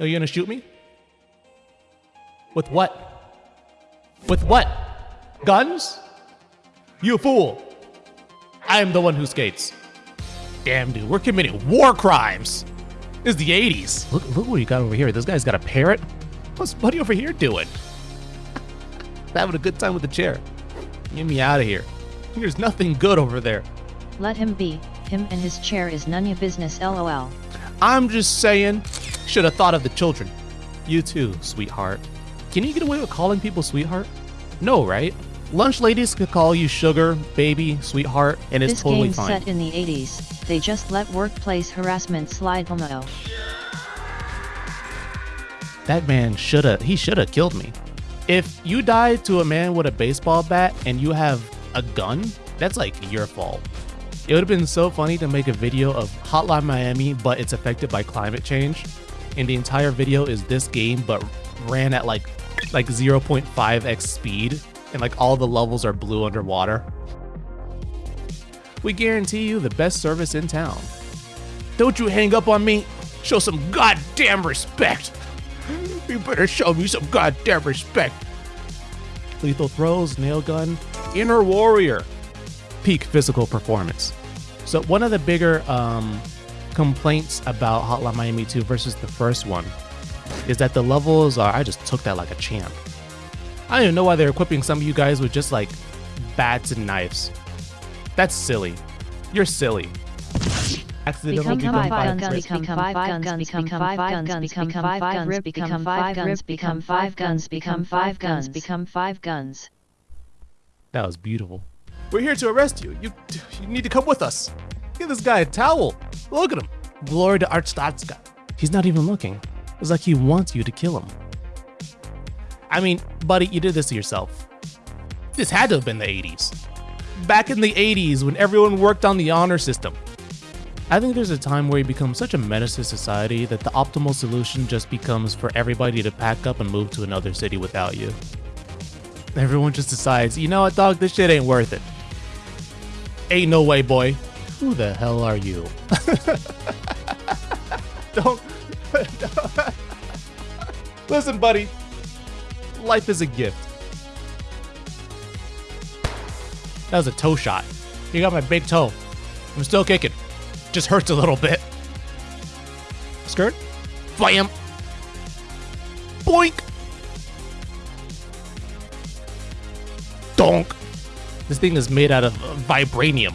Are you gonna shoot me? With what? With what? Guns? You fool! I am the one who skates. Damn, dude, we're committing war crimes. This is the 80s. Look, look what you got over here. This guy's got a parrot. What's Buddy over here doing? Having a good time with the chair. Get me out of here. There's nothing good over there. Let him be. Him and his chair is none your business lol. I'm just saying, should have thought of the children. You too, sweetheart. Can you get away with calling people sweetheart? No, right? Lunch ladies could call you sugar, baby, sweetheart, and it's this totally game's fine. set in the 80s. They just let workplace harassment slide homo. That man shoulda he shoulda killed me. If you die to a man with a baseball bat and you have a gun, that's like your fault. It would have been so funny to make a video of Hotline Miami, but it's affected by climate change. And the entire video is this game, but ran at like like 0.5x speed, and like all the levels are blue underwater. We guarantee you the best service in town. Don't you hang up on me. Show some goddamn respect. You better show me some goddamn respect. Lethal throws, nail gun, inner warrior, peak physical performance. So one of the bigger um, complaints about Hotline Miami 2 versus the first one is that the levels are. I just took that like a champ. I don't even know why they're equipping some of you guys with just like bats and knives. That's silly. You're silly. Accidentally Become become five five guns, guns. become five guns, become five guns, become five guns, become five guns, become five guns, become five guns, become five guns. That was beautiful. We're here to arrest you. You you need to come with us. Give this guy a towel. Look at him. Glory to Arstotzka. He's not even looking. It's like he wants you to kill him. I mean, buddy, you did this to yourself. This had to have been the 80s. Back in the 80s when everyone worked on the honor system. I think there's a time where you become such a menace to society that the optimal solution just becomes for everybody to pack up and move to another city without you. Everyone just decides, you know what, dog, this shit ain't worth it. Ain't no way, boy. Who the hell are you? don't. Listen, buddy. Life is a gift. That was a toe shot. You got my big toe. I'm still kicking. Just hurts a little bit. Skirt. Blam. Boink. Donk. This thing is made out of vibranium.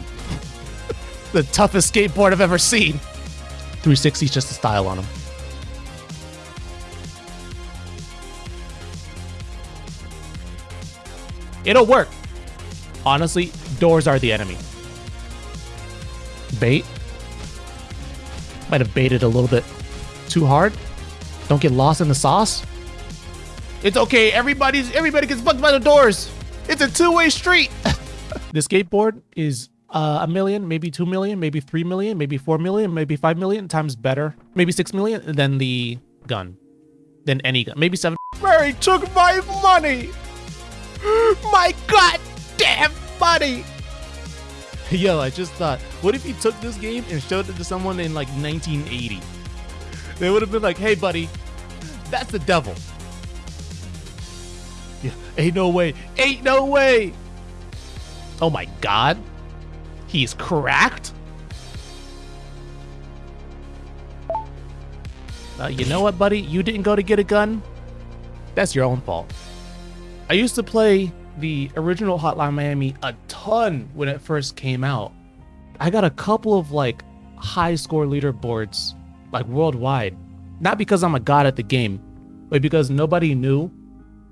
The toughest skateboard I've ever seen. 360's just a style on him. It'll work. Honestly, doors are the enemy. Bait. Might have baited a little bit too hard. Don't get lost in the sauce. It's okay. Everybody's everybody gets fucked by the doors. It's a two-way street. the skateboard is uh, a million, maybe two million, maybe three million, maybe four million, maybe five million times better, maybe six million than the gun, than any gun, maybe seven. Mary took my money. My goddamn money. Yo, I just thought, what if he took this game and showed it to someone in like 1980? They would have been like, hey, buddy, that's the devil. Yeah, ain't no way. Ain't no way. Oh my god. He's cracked? Uh, you know what, buddy? You didn't go to get a gun? That's your own fault. I used to play the original Hotline Miami a ton when it first came out. I got a couple of like high score leaderboards, like worldwide. Not because I'm a god at the game, but because nobody knew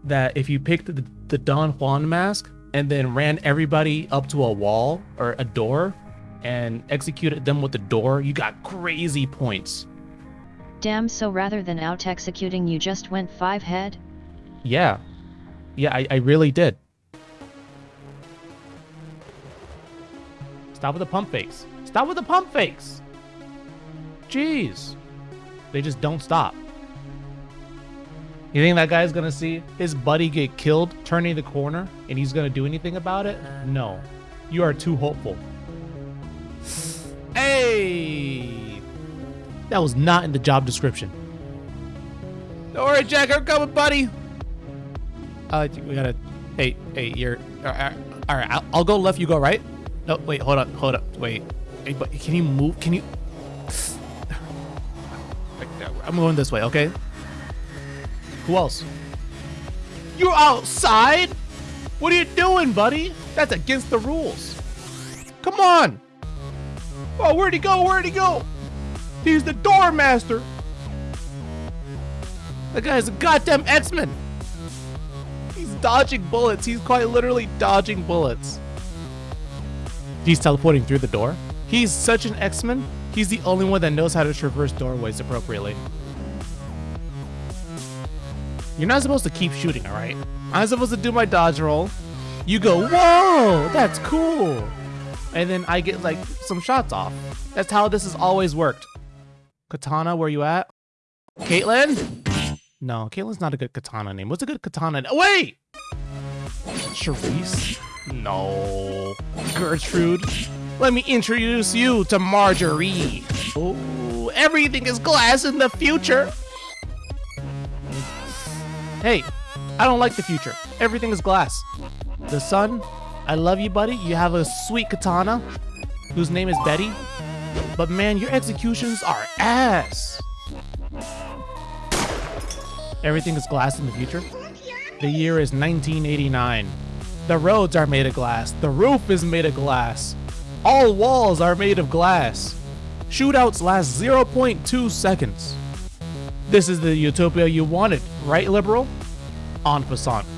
that if you picked the, the Don Juan mask and then ran everybody up to a wall or a door and executed them with the door, you got crazy points. Damn, so rather than out executing, you just went five head? Yeah. Yeah, I, I really did. Stop with the pump fakes. Stop with the pump fakes. Jeez. They just don't stop. You think that guy's gonna see his buddy get killed turning the corner and he's gonna do anything about it? No. You are too hopeful. Hey! That was not in the job description. Don't worry, Jack. I'm coming, buddy. Uh, we gotta. Hey, hey, you're. All right, all right I'll, I'll go left. You go right. No, wait. Hold up. Hold up. Wait. Hey, but can you move? Can you? I'm going this way. Okay. Who else? You're outside. What are you doing, buddy? That's against the rules. Come on. Oh, where'd he go? Where'd he go? He's the door master. That guy's a goddamn X-Men. He's dodging bullets. He's quite literally dodging bullets. He's teleporting through the door. He's such an X-Men. He's the only one that knows how to traverse doorways appropriately. You're not supposed to keep shooting, all right? I'm supposed to do my dodge roll. You go, whoa, that's cool. And then I get like some shots off. That's how this has always worked. Katana, where you at? Caitlyn? No, Caitlin's not a good katana name. What's a good katana? name? Oh, wait! Charisse? No. Gertrude? Let me introduce you to Marjorie. Oh, everything is glass in the future. Hey, I don't like the future. Everything is glass. The sun, I love you, buddy. You have a sweet katana whose name is Betty. But man, your executions are ass. Everything is glass in the future. The year is 1989. The roads are made of glass. The roof is made of glass. All walls are made of glass. Shootouts last 0.2 seconds. This is the utopia you wanted, right, liberal? En passant.